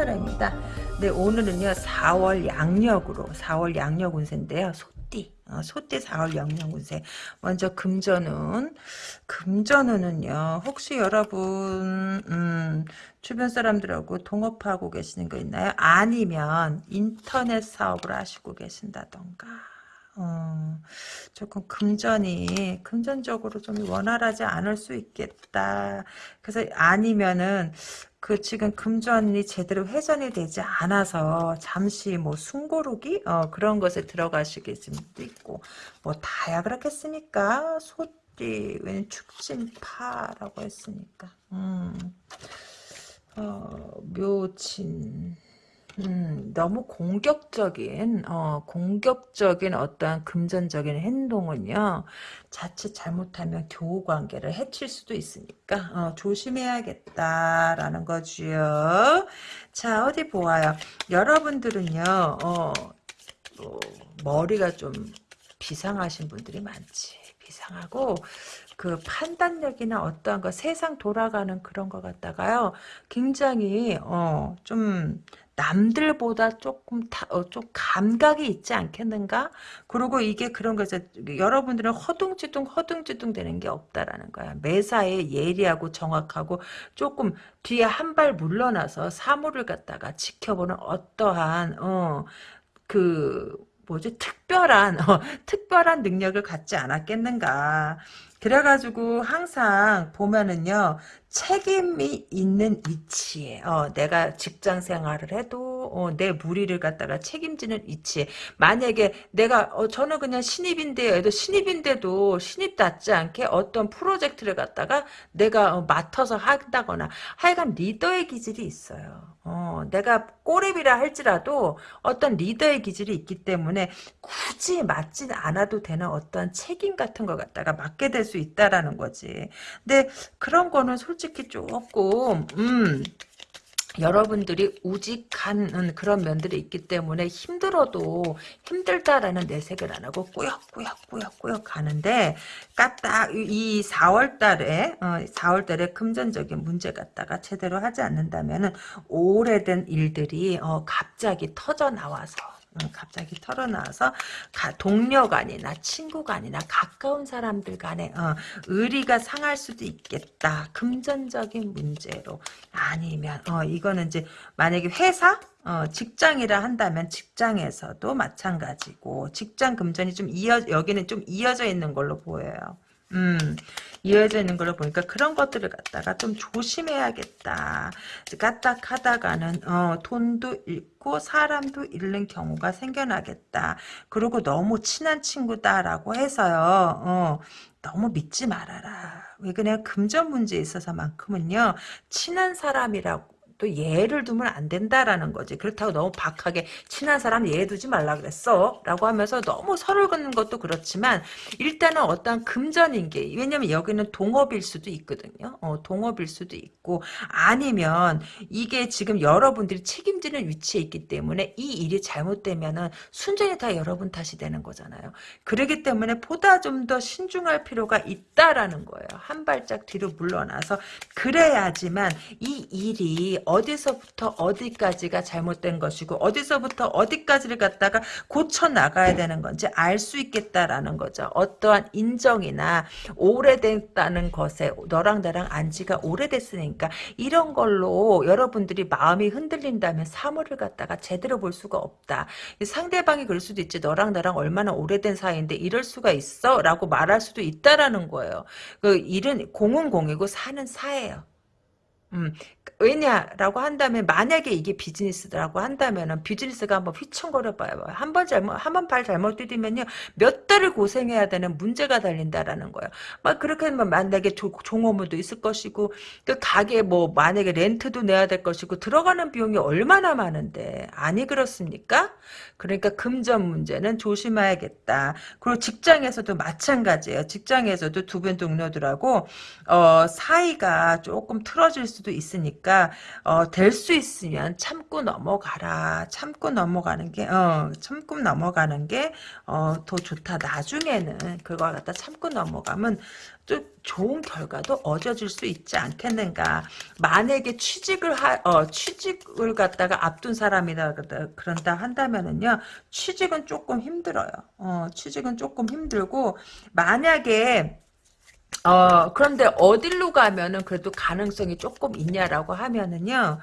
타로입니다. 네, 오늘은요, 4월 양력으로, 4월 양력 운세인데요. 소띠, 어, 소띠 4월 양력 운세. 먼저 금전운. 금전운은요, 혹시 여러분, 음, 주변 사람들하고 동업하고 계시는 거 있나요? 아니면 인터넷 사업을 하시고 계신다던가. 어, 조금 금전이 금전적으로 좀 원활하지 않을 수 있겠다. 그래서 아니면은 그 지금 금전이 제대로 회전이 되지 않아서 잠시 뭐 숨고르기 어, 그런 것에 들어가시게 수도 있고 뭐 다야 그렇겠습니까? 소띠 웬 축진파라고 했으니까 음. 어, 묘진 음, 너무 공격적인, 어, 공격적인 어떠한 금전적인 행동은요, 자칫 잘못하면 교우 관계를 해칠 수도 있으니까, 어, 조심해야겠다라는 거지요. 자, 어디 보아요. 여러분들은요, 어, 어, 머리가 좀 비상하신 분들이 많지. 비상하고, 그 판단력이나 어떠한 거 세상 돌아가는 그런 거 갖다가요 굉장히 어 좀 남들보다 조금 타, 어, 좀 감각이 있지 않겠는가? 그리고 이게 그런 거죠. 여러분들은 허둥지둥 허둥지둥 되는 게 없다라는 거야. 매사에 예리하고 정확하고 조금 뒤에 한 발 물러나서 사물을 갖다가 지켜보는 어떠한 어, 그 뭐지 특별한 어, 특별한 능력을 갖지 않았겠는가 그래가지고 항상 보면은요 책임이 있는 위치에 어, 내가 직장 생활을 해도 어, 내 무리를 갖다가 책임지는 위치에. 만약에 내가 어, 저는 그냥 신입인데요 신입인데도 신입답지 않게 어떤 프로젝트를 갖다가 내가 어, 맡아서 한다거나 하여간 리더의 기질이 있어요. 어, 내가 꼬랩이라 할지라도 어떤 리더의 기질이 있기 때문에 굳이 맡지 않아도 되는 어떤 책임 같은 거 갖다가 맡게 될수 있다라는 거지. 근데 그런 거는 솔직히 조금 음 여러분들이 우직한 그런 면들이 있기 때문에 힘들어도 힘들다라는 내색을 안 하고 꾸역꾸역꾸역꾸역 가는데 까딱 이 4월 달에 어, 4월 달에 금전적인 문제 갖다가 제대로 하지 않는다면은 오래된 일들이 어, 갑자기 터져 나와서 갑자기 털어나와서 동료 간이나 친구 간이나 가까운 사람들 간에 어, 의리가 상할 수도 있겠다. 금전적인 문제로 아니면 어, 이거는 이제 만약에 회사 어, 직장이라 한다면 직장에서도 마찬가지고 직장 금전이 좀 이어 여기는 좀 이어져 있는 걸로 보여요. 음, 이어져 있는 걸로 보니까 그런 것들을 갖다가 좀 조심해야겠다. 까딱하다가는 어, 돈도 잃고 사람도 잃는 경우가 생겨나겠다. 그리고 너무 친한 친구다라고 해서요. 어, 너무 믿지 말아라. 왜 그냥 금전 문제에 있어서만큼은요. 친한 사람이라고 또 예를 두면 안 된다라는 거지. 그렇다고 너무 박하게 친한 사람 예 두지 말라 그랬어. 라고 하면서 너무 설을 긋는 것도 그렇지만 일단은 어떤 금전인 게 왜냐면 여기는 동업일 수도 있거든요. 어, 동업일 수도 있고 아니면 이게 지금 여러분들이 책임지는 위치에 있기 때문에 이 일이 잘못되면은 순전히 다 여러분 탓이 되는 거잖아요. 그러기 때문에 보다 좀 더 신중할 필요가 있다라는 거예요. 한 발짝 뒤로 물러나서 그래야지만 이 일이 어디서부터 어디까지가 잘못된 것이고 어디서부터 어디까지를 갖다가 고쳐 나가야 되는 건지 알 수 있겠다라는 거죠. 어떠한 인정이나 오래됐다는 것에 너랑 나랑 안지가 오래됐으니까 이런 걸로 여러분들이 마음이 흔들린다면 사물을 갖다가 제대로 볼 수가 없다. 상대방이 그럴 수도 있지. 너랑 나랑 얼마나 오래된 사이인데 이럴 수가 있어? 라고 말할 수도 있다라는 거예요. 그 일은 공은 공이고 사는 사예요. 음, 왜냐라고 한다면 만약에 이게 비즈니스라고 한다면은 비즈니스가 한번 휘청거려 봐요. 한 번 잘못 한 번 발 잘못 디디면요 몇 달을 고생해야 되는 문제가 달린다라는 거예요. 막 그렇게 하면 만약에 조, 종업무도 있을 것이고 그 가게 뭐 만약에 렌트도 내야 될 것이고 들어가는 비용이 얼마나 많은데 아니 그렇습니까? 그러니까 금전 문제는 조심해야겠다. 그리고 직장에서도 마찬가지예요. 직장에서도 두 분 동료들하고 어, 사이가 조금 틀어질 수 수도 있으니까 어, 될 수 있으면 참고 넘어가라. 참고 넘어가는 게 어, 참고 넘어가는 게 어, 더 좋다. 나중에는 그걸 갖다 참고 넘어가면 또 좋은 결과도 얻어질 수 있지 않겠는가. 만약에 취직을 하, 어, 취직을 갖다가 앞둔 사람이다 그런다 한다면은요, 취직은 조금 힘들어요. 어, 취직은 조금 힘들고 만약에 어, 그런데 어디로 가면은 그래도 가능성이 조금 있냐라고 하면은요,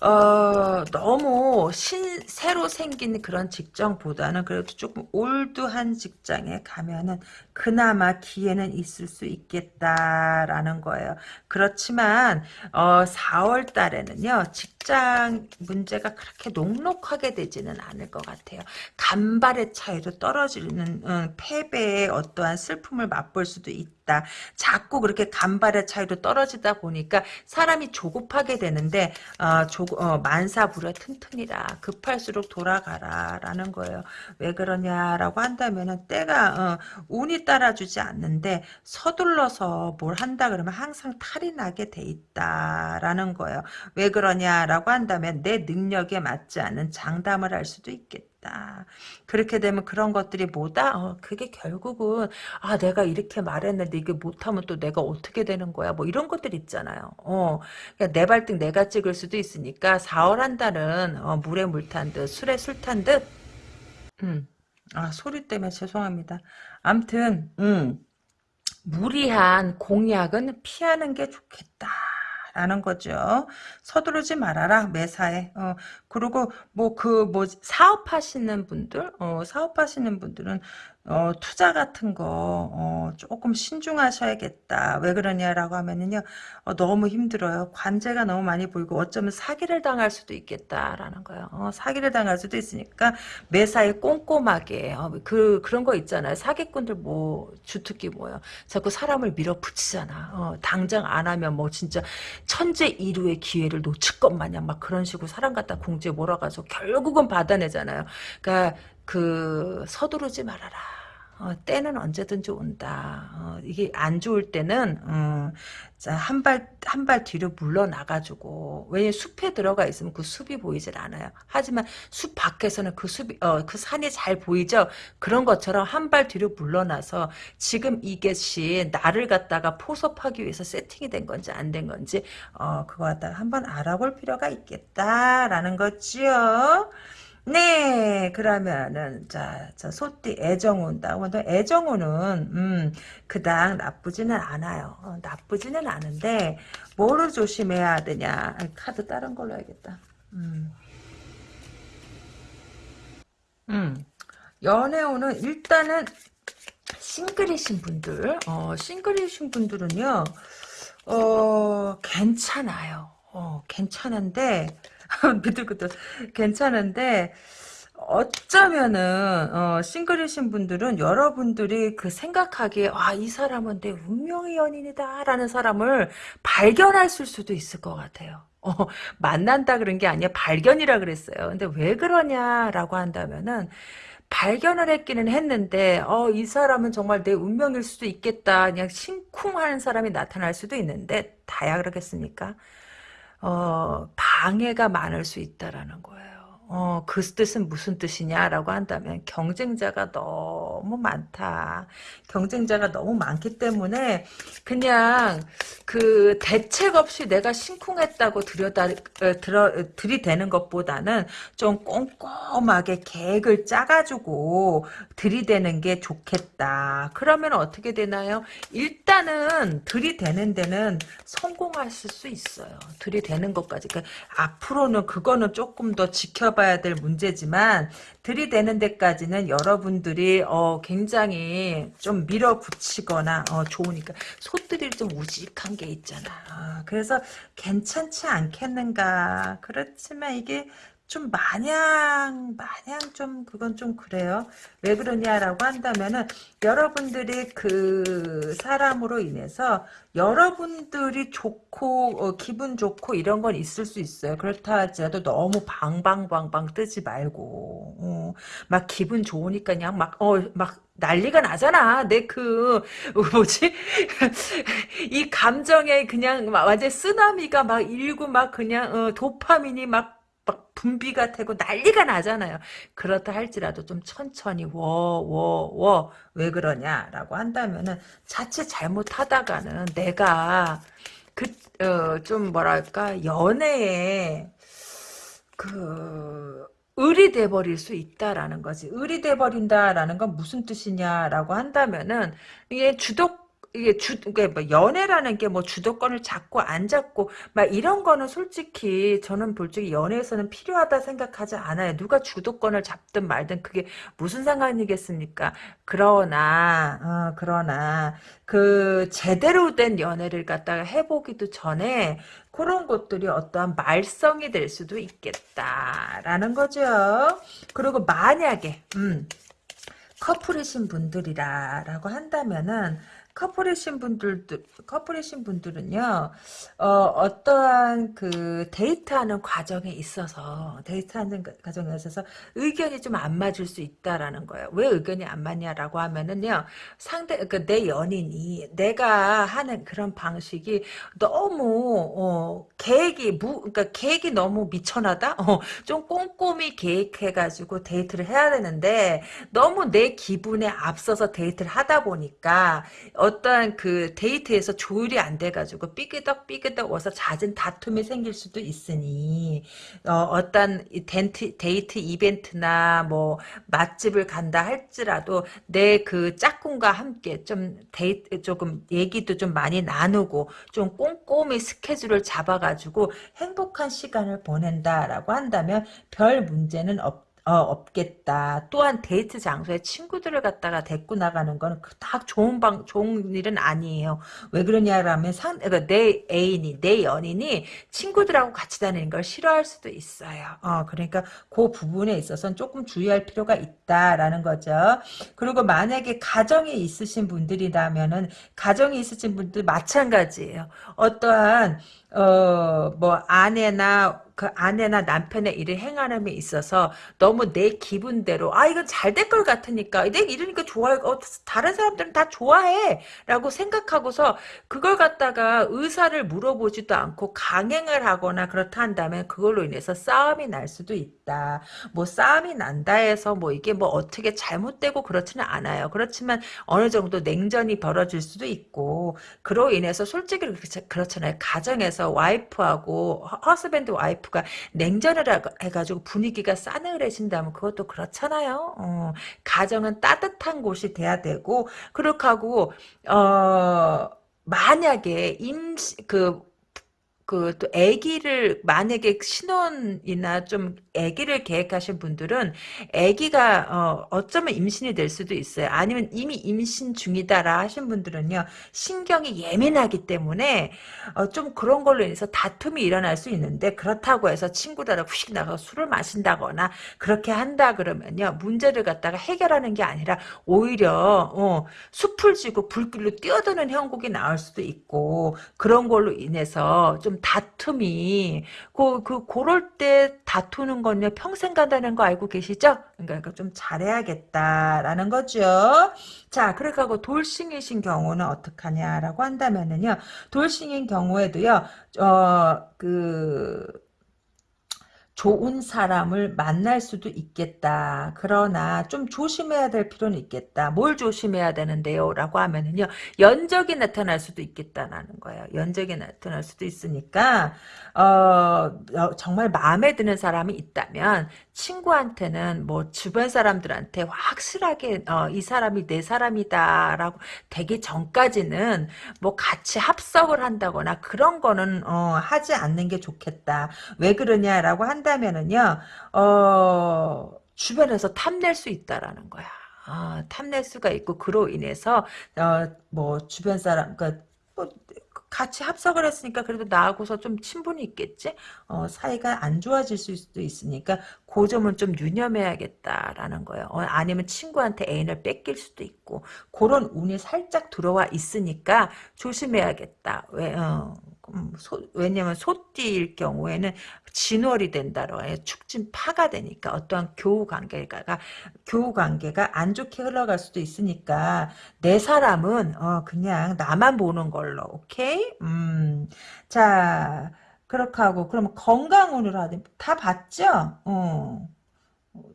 어, 너무 신, 새로 생긴 그런 직장보다는 그래도 조금 올드한 직장에 가면은 그나마 기회는 있을 수 있겠다라는 거예요. 그렇지만, 어, 4월 달에는요, 직장 문제가 그렇게 녹록하게 되지는 않을 것 같아요. 간발의 차이로 떨어지는, 음, 패배의 어떠한 슬픔을 맛볼 수도 있다. 자꾸 그렇게 간발의 차이로 떨어지다 보니까 사람이 조급하게 되는데, 어, 조, 어, 만사부려 튼튼이라 급할수록 돌아가라 라는 거예요. 왜 그러냐라고 한다면은 때가 어, 운이 따라주지 않는데 서둘러서 뭘 한다 그러면 항상 탈이 나게 돼 있다라는 거예요. 왜 그러냐 라고 한다면 내 능력에 맞지 않은 장담을 할 수도 있겠다. 그렇게 되면 그런 것들이 뭐다? 어, 그게 결국은 아 내가 이렇게 말했는데 이게 못하면 또 내가 어떻게 되는 거야? 뭐 이런 것들 있잖아요. 어, 그러니까 내 발등 내가 찍을 수도 있으니까 4월 한 달은 어, 물에 물 탄 듯 술에 술 탄 듯. 음. 아 소리 때문에 죄송합니다. 암튼 음. 무리한 공약은 피하는 게 좋겠다. 라는 거죠. 서두르지 말아라 매사에. 어, 그리고 뭐 그 뭐 사업하시는 분들, 어, 사업하시는 분들은 어, 투자 같은 거 어, 조금 신중하셔야겠다. 왜 그러냐라고 하면은요. 어, 너무 힘들어요. 관제가 너무 많이 보이고 어쩌면 사기를 당할 수도 있겠다라는 거예요. 어, 사기를 당할 수도 있으니까 매사에 꼼꼼하게 어, 그 그런 거 있잖아요. 사기꾼들 뭐 주특기 뭐요. 자꾸 사람을 밀어붙이잖아. 어, 당장 안 하면 뭐 진짜 천재 이루의 기회를 놓칠 것 마냥 막 그런 식으로 사람 갖다 공지에 몰아가서 결국은 받아내잖아요. 그러니까 그 서두르지 말아라. 어, 때는 언제든지 온다. 어, 이게 안 좋을 때는 어, 한발 한 발 뒤로 물러나가지고 왜냐 숲에 들어가 있으면 그 숲이 보이질 않아요. 하지만 숲 밖에서는 그 숲이 어, 그 산이 잘 보이죠. 그런 것처럼 한 발 뒤로 물러나서 지금 이것이 나를 갖다가 포섭하기 위해서 세팅이 된 건지 안 된 건지 어, 그거 갖다가 한번 알아볼 필요가 있겠다라는 거지요. 네, 그러면은 자, 자 소띠 애정운 다운도 애정운은 음, 그닥 나쁘지는 않아요. 어, 나쁘지는 않은데 뭐를 조심해야 되냐? 카드 다른 걸로 해야겠다. 음. 음. 연애운은 일단은 싱글이신 분들, 어, 싱글이신 분들은요, 어, 괜찮아요. 어, 괜찮은데, 비틀비틀 괜찮은데 어쩌면은 어, 싱글이신 분들은 여러분들이 그 생각하기에 와이 사람은 내 운명의 연인이다 라는 사람을 발견할 수도 있을 것 같아요. 어, 만난다 그런 게 아니라 발견이라 그랬어요. 근데 왜 그러냐라고 한다면은 발견을 했기는 했는데 어, 이 사람은 정말 내 운명일 수도 있겠다. 그냥 심쿵하는 사람이 나타날 수도 있는데 다야 그러겠습니까? 어, 방해가 많을 수 있다라는 거예요. 어, 그 뜻은 무슨 뜻이냐라고 한다면 경쟁자가 너무 많다. 경쟁자가 너무 많기 때문에 그냥 그 대책 없이 내가 심쿵했다고 들여다 어, 들어 들이대는 것보다는 좀 꼼꼼하게 계획을 짜가지고 들이대는 게 좋겠다. 그러면 어떻게 되나요? 일단은 들이대는 데는 성공하실 수 있어요. 들이대는 것까지. 그러니까 앞으로는 그거는 조금 더 지켜봐. 봐야 될 문제지만 들이대는 데까지는 여러분들이 어, 굉장히 좀 밀어붙이거나 어, 좋으니까 소들이 좀 우직한 게 있잖아. 어, 그래서 괜찮지 않겠는가. 그렇지만 이게 좀 마냥 마냥 좀 그건 좀 그래요. 왜 그러냐라고 한다면은 여러분들이 그 사람으로 인해서 여러분들이 좋고 어, 기분 좋고 이런 건 있을 수 있어요. 그렇다 하더라도 너무 방방방방 뜨지 말고 어, 막 기분 좋으니까 그냥 막 어 막 난리가 나잖아. 내 그 뭐지? 이 감정에 그냥 막 완전 쓰나미가 막 일고 막 그냥 어, 도파민이 막, 막 분비가 되고 난리가 나잖아요. 그렇다 할지라도 좀 천천히 워 워 워 왜 그러냐라고 한다면은 자칫 잘못하다가는 내가 그 어, 좀 뭐랄까 연애에 그 을이 돼버릴 수 있다라는 거지. 을이 돼버린다라는 건 무슨 뜻이냐라고 한다면은 이게 주독 이게 주, 이게 뭐 연애라는 게 뭐 주도권을 잡고 안 잡고 막 이런 거는 솔직히 저는 솔직히 연애에서는 필요하다 생각하지 않아요. 누가 주도권을 잡든 말든 그게 무슨 상관이겠습니까? 그러나 어, 그러나 그 제대로 된 연애를 갖다가 해보기도 전에 그런 것들이 어떠한 말썽이 될 수도 있겠다라는 거죠. 그리고 만약에 음, 커플이신 분들이라라고 한다면은 커플이신 분들도 커플이신 분들은요 어, 어떠한 그 데이트하는 과정에 있어서 데이트하는 과정에 있어서 의견이 좀 안 맞을 수 있다라는 거예요. 왜 의견이 안 맞냐라고 하면은요 상대 그 내 연인이 내가 하는 그런 방식이 너무 어, 계획이 무 그러니까 계획이 너무 미천하다. 어, 좀 꼼꼼히 계획해가지고 데이트를 해야 되는데 너무 내 기분에 앞서서 데이트를 하다 보니까 어떠한 그 데이트에서 조율이 안 돼가지고 삐그덕 삐그덕 와서 잦은 다툼이 생길 수도 있으니 어, 떤 데이트, 데이트 이벤트나 뭐 맛집을 간다 할지라도 내 그 짝꿍과 함께 좀 데이트 조금 얘기도 좀 많이 나누고 좀 꼼꼼히 스케줄을 잡아가지고 행복한 시간을 보낸다라고 한다면 별 문제는 없다. 어, 없겠다. 또한 데이트 장소에 친구들을 갖다가 데리고 나가는 거는 다 좋은 방, 좋은 일은 아니에요. 왜 그러냐라면 상, 그러니까 내 애인이, 내 연인이 친구들하고 같이 다니는 걸 싫어할 수도 있어요. 어, 그러니까 그 부분에 있어서는 조금 주의할 필요가 있다라는 거죠. 그리고 만약에 가정이 있으신 분들이라면은 가정이 있으신 분들 마찬가지예요. 어떠한 어, 뭐, 아내나, 그 아내나 남편의 일을 행하는데 있어서 너무 내 기분대로, 아, 이건 잘될것 같으니까, 내 이러니까 좋아해, 어, 다른 사람들은 다 좋아해. 라고 생각하고서 그걸 갖다가 의사를 물어보지도 않고 강행을 하거나 그렇다 한다면 그걸로 인해서 싸움이 날 수도 있다. 뭐, 싸움이 난다 해서 뭐 이게 뭐 어떻게 잘못되고 그렇지는 않아요. 그렇지만 어느 정도 냉전이 벌어질 수도 있고, 그로 인해서 솔직히 그렇잖아요. 가정에서 집에서 와이프하고 허스밴드 와이프가 냉전을 해가지고 분위기가 싸늘해진다면 그것도 그렇잖아요. 어, 가정은 따뜻한 곳이 돼야 되고 그렇게 하고 어 만약에 임시 그 그 또 아기를 만약에 신혼이나 좀 아기를 계획하신 분들은 아기가 어, 어쩌면 임신이 될 수도 있어요. 아니면 이미 임신 중이다라 하신 분들은요. 신경이 예민하기 때문에 어, 좀 그런 걸로 인해서 다툼이 일어날 수 있는데 그렇다고 해서 친구들하고 휙 나가서 술을 마신다거나 그렇게 한다 그러면요. 문제를 갖다가 해결하는 게 아니라 오히려 어, 숲을 지고 불길로 뛰어드는 형국이 나올 수도 있고 그런 걸로 인해서 좀 다툼이 그, 그 그럴 때 다투는 건요 평생 간다는 거 알고 계시죠? 그러니까 좀 잘해야겠다라는 거죠. 자, 그렇게 하고 돌싱이신 경우는 어떡하냐라고 한다면은요. 돌싱인 경우에도요. 어그 좋은 사람을 만날 수도 있겠다. 그러나 좀 조심해야 될 필요는 있겠다. 뭘 조심해야 되는데요? 라고 하면은요. 연적이 나타날 수도 있겠다라는 거예요. 연적이 나타날 수도 있으니까 어, 어, 정말 마음에 드는 사람이 있다면 친구한테는 뭐 주변 사람들한테 확실하게 어, 이 사람이 내 사람이다 라고 되기 전까지는 뭐 같이 합석을 한다거나 그런 거는 어, 하지 않는 게 좋겠다. 왜 그러냐라고 한다 면은요. 어, 주변에서 탐낼 수 있다라는 거야. 아, 탐낼 수가 있고 그로 인해서 어, 뭐 주변 사람 그러니까 뭐 같이 합석을 했으니까 그래도 나하고서 좀 친분이 있겠지? 어, 사이가 안 좋아질 수도 있으니까 그 점은 좀 유념해야겠다라는 거예요. 어, 아니면 친구한테 애인을 뺏길 수도 있고 그런 운이 살짝 들어와 있으니까 조심해야겠다. 왜? 어, 음, 소, 왜냐면 소띠일 경우에는 진월이 된다로 해 축진 파가 되니까 어떠한 교우 관계가 교우 관계가 안 좋게 흘러갈 수도 있으니까 내 사람은 어 그냥 나만 보는 걸로 오케이 음 자 그렇게 하고 그러면 건강운을 하든 다 봤죠 어.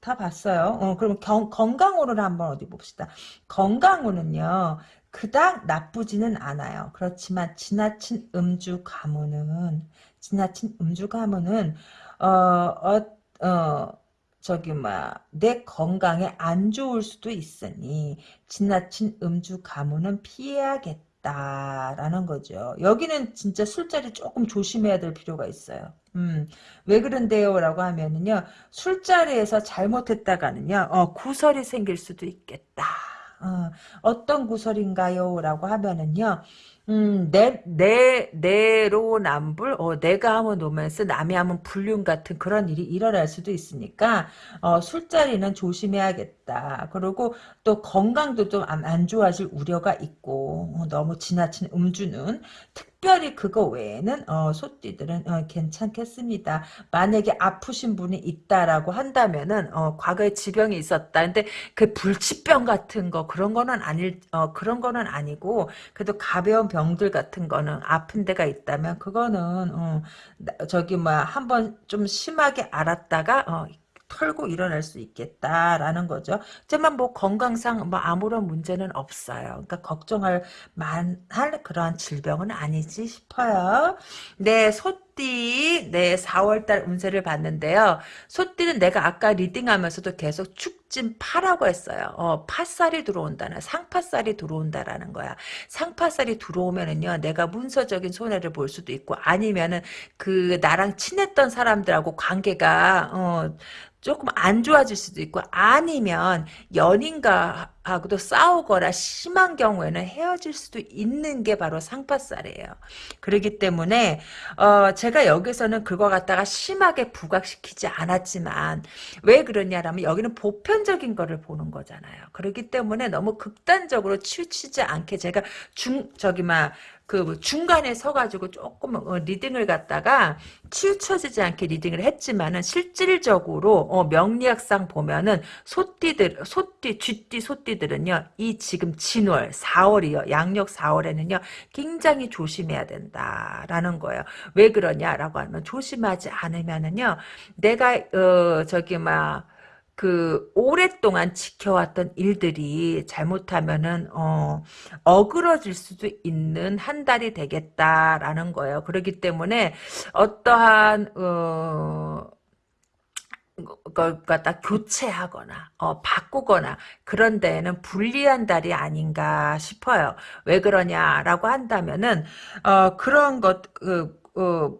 다 봤어요. 어, 그럼 경, 건강으로 한번 어디 봅시다. 건강으로는요. 그닥 나쁘지는 않아요. 그렇지만 지나친 음주 가무는 지나친 음주 가무는 어, 어, 어 저기 뭐내 건강에 안 좋을 수도 있으니 지나친 음주 가무는 피해야겠다라는 거죠. 여기는 진짜 술자리 조금 조심해야 될 필요가 있어요. 음, 왜 그런데요? 라고 하면은요, 술자리에서 잘못했다가는요, 어, 구설이 생길 수도 있겠다. 어, 떤 구설인가요? 라고 하면은요, 음, 내, 내, 내로남불, 어, 내가 하면 노면스, 남이 하면 불륜 같은 그런 일이 일어날 수도 있으니까, 어, 술자리는 조심해야겠다. 그리고 또 건강도 좀안 좋아질 우려가 있고, 어, 너무 지나친 음주는, 특별히 그거 외에는 어, 소띠들은 어, 괜찮겠습니다. 만약에 아프신 분이 있다라고 한다면은 어, 과거에 지병이 있었다. 근데 그 불치병 같은 거 그런 거는 아닐 어, 그런 거는 아니고 그래도 가벼운 병들 같은 거는 아픈 데가 있다면 그거는 어, 저기 뭐 한번 좀 심하게 알았다가 어, 털고 일어날 수 있겠다라는 거죠. 하지만 뭐 건강상 뭐 아무런 문제는 없어요. 그러니까 걱정할 만할 그러한 질병은 아니지 싶어요. 네, 소 띠, 네, 4월달 운세를 봤는데요. 소띠는 내가 아까 리딩하면서도 계속 축진 파라고 했어요. 어, 팥살이 들어온다는, 상파살이 들어온다라는 거야. 상파살이 들어오면은요, 내가 문서적인 손해를 볼 수도 있고, 아니면은 그 나랑 친했던 사람들하고 관계가, 어, 조금 안 좋아질 수도 있고 아니면 연인과 하고도 싸우거나 심한 경우에는 헤어질 수도 있는 게 바로 상파살이에요. 그렇기 때문에 어 제가 여기서는 그거 갖다가 심하게 부각시키지 않았지만 왜 그러냐라면 여기는 보편적인 거를 보는 거잖아요. 그렇기 때문에 너무 극단적으로 치우치지 않게 제가 중 저기 막 그뭐 중간에 서가지고 조금 어, 리딩을 갖다가 치우쳐지지 않게 리딩을 했지만은 실질적으로 어, 명리학상 보면은 소띠들 소띠 쥐띠 소띠들은요 이 지금 진월 4월이요. 양력 4월에는요 굉장히 조심해야 된다라는 거예요. 왜 그러냐라고 하면 조심하지 않으면은요 내가 어 저기 막 그 오랫동안 지켜왔던 일들이 잘못하면은 어 어그러질 수도 있는 한 달이 되겠다라는 거예요. 그렇기 때문에 어떠한 어 걸 갖다 교체하거나 어, 바꾸거나 그런 데에는 불리한 달이 아닌가 싶어요. 왜 그러냐라고 한다면은 어, 그런 것 그, 어,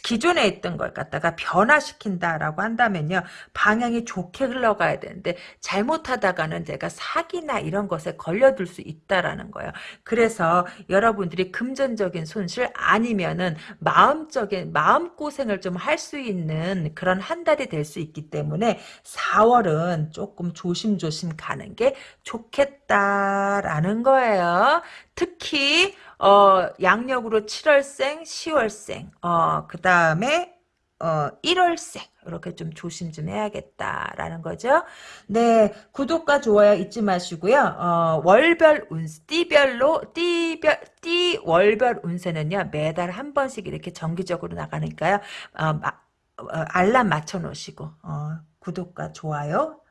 기존에 있던 걸 갖다가 변화시킨다라고 한다면요. 방향이 좋게 흘러가야 되는데 잘못하다가는 제가 사기나 이런 것에 걸려들 수 있다라는 거예요. 그래서 여러분들이 금전적인 손실 아니면은 마음적인 마음고생을 좀 할 수 있는 그런 한 달이 될 수 있기 때문에 4월은 조금 조심조심 가는 게 좋겠다 라는 거예요. 특히 어, 양력으로 7월생, 10월생, 어, 그 다음에 어, 1월생 이렇게 좀 조심 좀 해야겠다라는 거죠. 네, 구독과 좋아요 잊지 마시고요. 어, 월별 운세, 띠별로 띠별 띠 월별 운세는요 매달 한 번씩 이렇게 정기적으로 나가니까요. 어, 마, 어, 알람 맞춰 놓으시고 어, 구독과 좋아요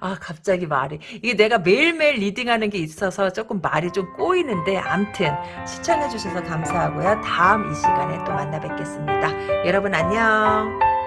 아 갑자기 말이 이게 내가 매일매일 리딩하는 게 있어서 조금 말이 좀 꼬이는데 암튼 시청해 주셔서 감사하고요. 다음 이 시간에 또 만나 뵙겠습니다. 여러분 안녕.